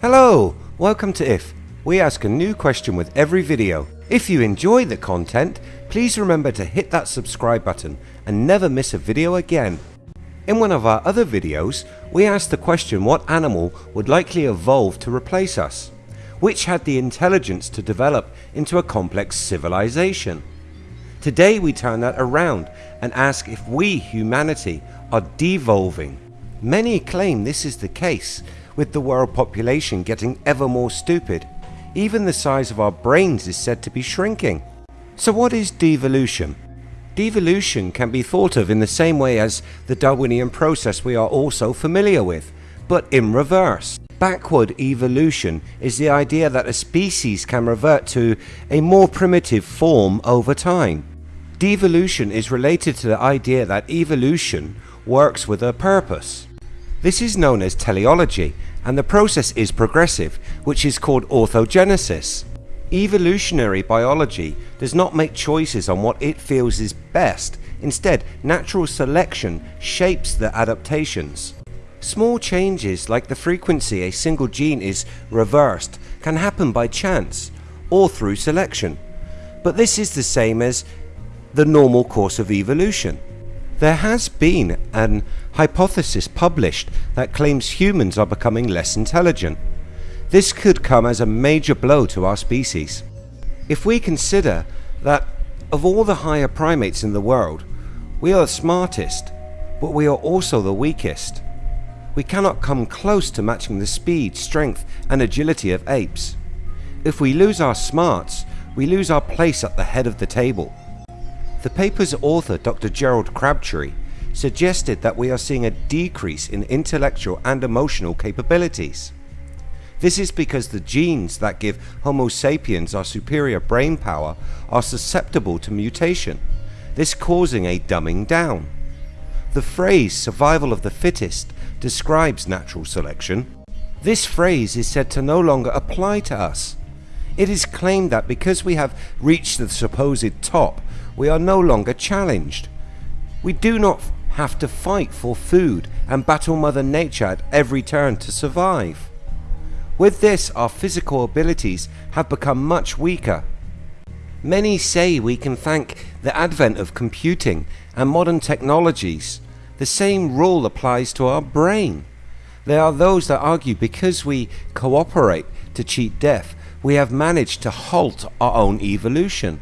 Hello, welcome to IF. We ask a new question with every video. If you enjoy the content, please remember to hit that subscribe button and never miss a video again. In one of our other videos, we asked the question what animal would likely evolve to replace us, which had the intelligence to develop into a complex civilization. Today we turn that around and ask if we, humanity, are devolving. Many claim this is the case, with the world population getting ever more stupid. Even the size of our brains is said to be shrinking. So what is devolution? Devolution can be thought of in the same way as the Darwinian process we are also familiar with, but in reverse. Backward evolution is the idea that a species can revert to a more primitive form over time. Devolution is related to the idea that evolution works with a purpose. This is known as teleology and the process is progressive which is called orthogenesis. Evolutionary biology does not make choices on what it feels is best, instead natural selection shapes the adaptations. Small changes like the frequency a single gene is reversed can happen by chance or through selection, but this is the same as the normal course of evolution. There has been an hypothesis published that claims humans are becoming less intelligent. This could come as a major blow to our species. If we consider that of all the higher primates in the world, we are the smartest, but we are also the weakest. We cannot come close to matching the speed, strength and agility of apes. If we lose our smarts, we lose our place at the head of the table. The paper's author Dr Gerald Crabtree suggested that we are seeing a decrease in intellectual and emotional capabilities. This is because the genes that give Homo sapiens our superior brain power are susceptible to mutation, this causing a dumbing down. The phrase survival of the fittest describes natural selection. This phrase is said to no longer apply to us. It is claimed that because we have reached the supposed top we are no longer challenged. We do not have to fight for food and battle mother nature at every turn to survive. With this our physical abilities have become much weaker. Many say we can thank the advent of computing and modern technologies. The same rule applies to our brain. There are those that argue because we cooperate to cheat death we have managed to halt our own evolution.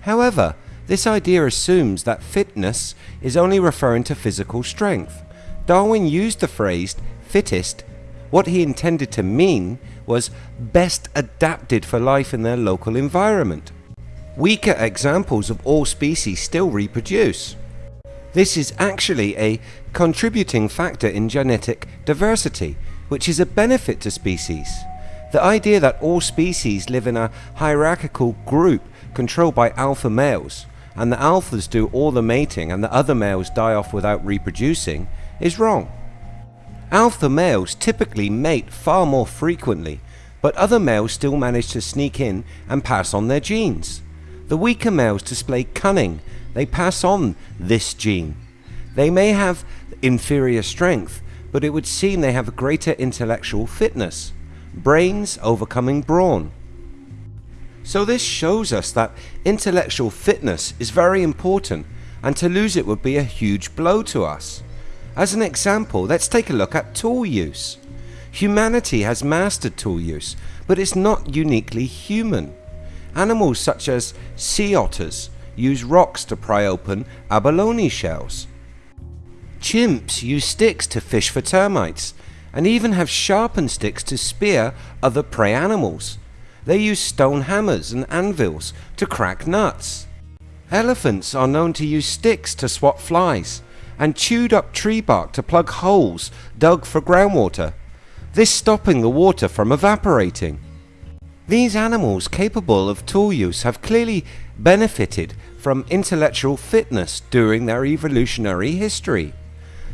However this idea assumes that fitness is only referring to physical strength. Darwin used the phrase fittest. What he intended to mean was best adapted for life in their local environment. Weaker examples of all species still reproduce. This is actually a contributing factor in genetic diversity which is a benefit to species. The idea that all species live in a hierarchical group controlled by alpha males and the alphas do all the mating and the other males die off without reproducing is wrong. Alpha males typically mate far more frequently but other males still manage to sneak in and pass on their genes. The weaker males display cunning, they pass on this gene. They may have inferior strength but it would seem they have greater intellectual fitness, brains overcoming brawn. So this shows us that intellectual fitness is very important and to lose it would be a huge blow to us. As an example let's take a look at tool use. Humanity has mastered tool use but it's not uniquely human. Animals such as sea otters use rocks to pry open abalone shells. Chimps use sticks to fish for termites and even have sharpened sticks to spear other prey animals. They use stone hammers and anvils to crack nuts. Elephants are known to use sticks to swat flies and chewed up tree bark to plug holes dug for groundwater, this stopping the water from evaporating. These animals capable of tool use have clearly benefited from intellectual fitness during their evolutionary history.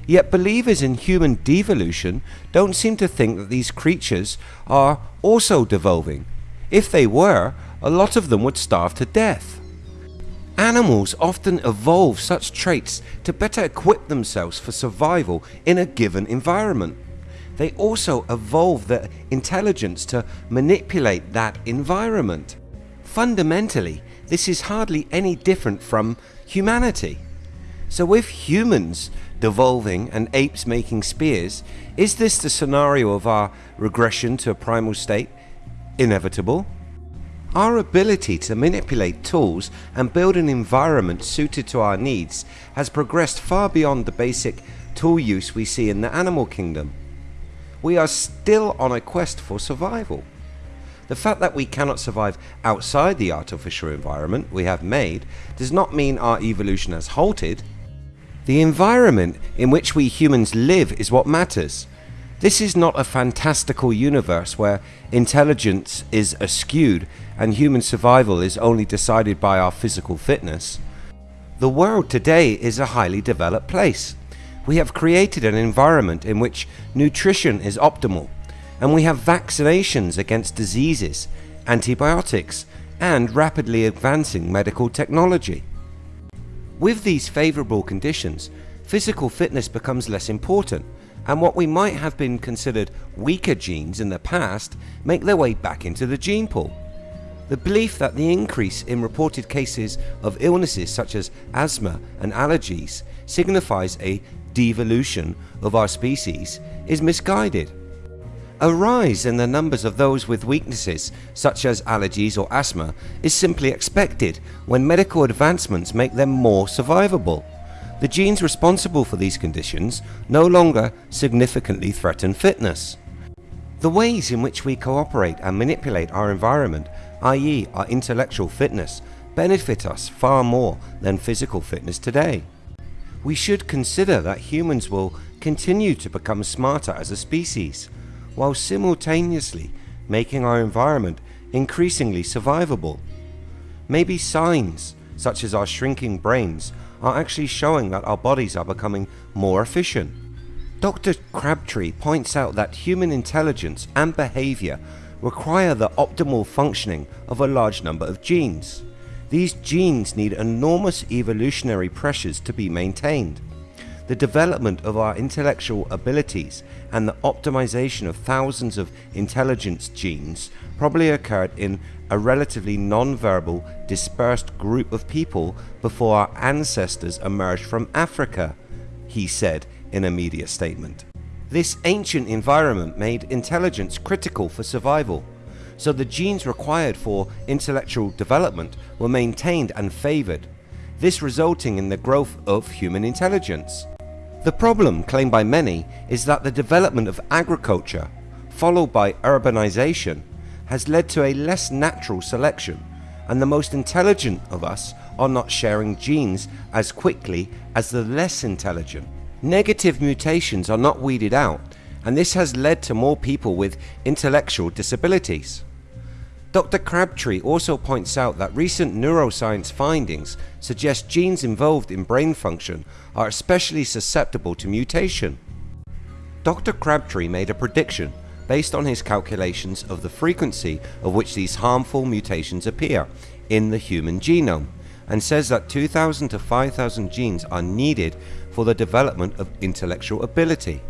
Yet believers in human devolution don't seem to think that these creatures are also devolving if they were, a lot of them would starve to death. Animals often evolve such traits to better equip themselves for survival in a given environment. they also evolve the intelligence to manipulate that environment. Fundamentally, this is hardly any different from humanity. So with humans devolving and apes making spears, is this the scenario of our regression to a primal state inevitable? Our ability to manipulate tools and build an environment suited to our needs has progressed far beyond the basic tool use we see in the animal kingdom. We are still on a quest for survival. The fact that we cannot survive outside the artificial environment we have made does not mean our evolution has halted. The environment in which we humans live is what matters. This is not a fantastical universe where intelligence is askewed and human survival is only decided by our physical fitness. The world today is a highly developed place. We have created an environment in which nutrition is optimal and we have vaccinations against diseases, antibiotics and rapidly advancing medical technology. With these favourable conditions, physical fitness becomes less important and what we might have been considered weaker genes in the past make their way back into the gene pool. The belief that the increase in reported cases of illnesses such as asthma and allergies signifies a devolution of our species is misguided. A rise in the numbers of those with weaknesses such as allergies or asthma is simply expected when medical advancements make them more survivable. The genes responsible for these conditions no longer significantly threaten fitness. The ways in which we cooperate and manipulate our environment, i.e. our intellectual fitness, benefit us far more than physical fitness today. We should consider that humans will continue to become smarter as a species while simultaneously making our environment increasingly survivable. Maybe signs such as our shrinking brains are actually showing that our bodies are becoming more efficient. Dr. Crabtree points out that human intelligence and behavior require the optimal functioning of a large number of genes. These genes need enormous evolutionary pressures to be maintained the development of our intellectual abilities and the optimization of thousands of intelligence genes probably occurred in a relatively non-verbal dispersed group of people before our ancestors emerged from Africa, he said in a media statement. This ancient environment made intelligence critical for survival, so the genes required for intellectual development were maintained and favored, this resulting in the growth of human intelligence. The problem claimed by many is that the development of agriculture followed by urbanization has led to a less natural selection and the most intelligent of us are not sharing genes as quickly as the less intelligent. Negative mutations are not weeded out and this has led to more people with intellectual disabilities. Dr. Crabtree also points out that recent neuroscience findings suggest genes involved in brain function are especially susceptible to mutation. Dr. Crabtree made a prediction based on his calculations of the frequency of which these harmful mutations appear in the human genome and says that 2000 to 5000 genes are needed for the development of intellectual ability.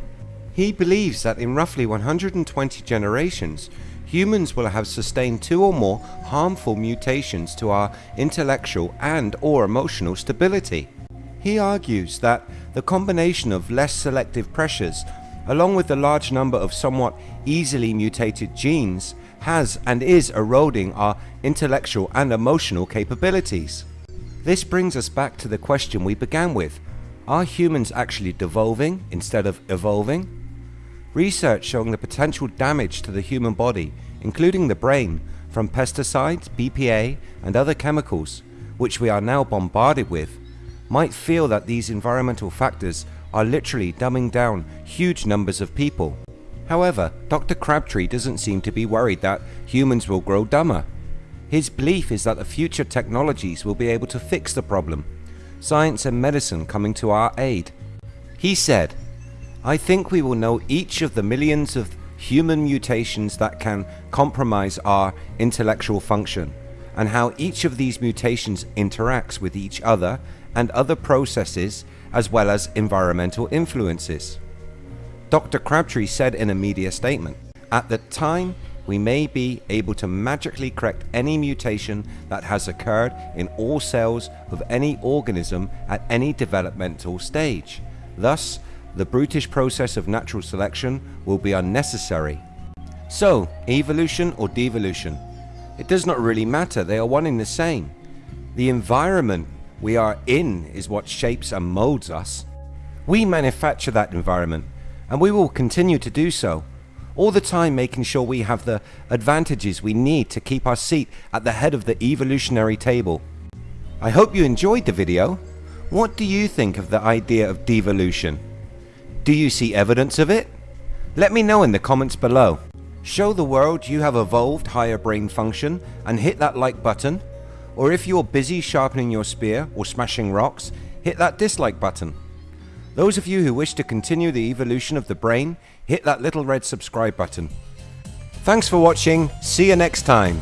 He believes that in roughly 120 generations humans will have sustained two or more harmful mutations to our intellectual and or emotional stability. He argues that the combination of less selective pressures along with the large number of somewhat easily mutated genes has and is eroding our intellectual and emotional capabilities. This brings us back to the question we began with. Are humans actually devolving instead of evolving? Research showing the potential damage to the human body including the brain, from pesticides, BPA and other chemicals which we are now bombarded with, might feel that these environmental factors are literally dumbing down huge numbers of people. However, Dr. Crabtree doesn't seem to be worried that humans will grow dumber. His belief is that the future technologies will be able to fix the problem, science and medicine coming to our aid. He said, I think we will know each of the millions of human mutations that can compromise our intellectual function and how each of these mutations interacts with each other and other processes as well as environmental influences. Dr. Crabtree said in a media statement, At the time, we may be able to magically correct any mutation that has occurred in all cells of any organism at any developmental stage. Thus, the brutish process of natural selection will be unnecessary. So, evolution or devolution? It does not really matter, they are one and the same. The environment we are in is what shapes and molds us. We manufacture that environment, and we will continue to do so all the time making sure we have the advantages we need to keep our seat at the head of the evolutionary table. I hope you enjoyed the video. What do you think of the idea of devolution? Do you see evidence of it? Let me know in the comments below. Show the world you have evolved higher brain function and hit that like button. Or if you're busy sharpening your spear or smashing rocks, hit that dislike button. Those of you who wish to continue the evolution of the brain, hit that little red subscribe button. Thanks for watching, see you next time.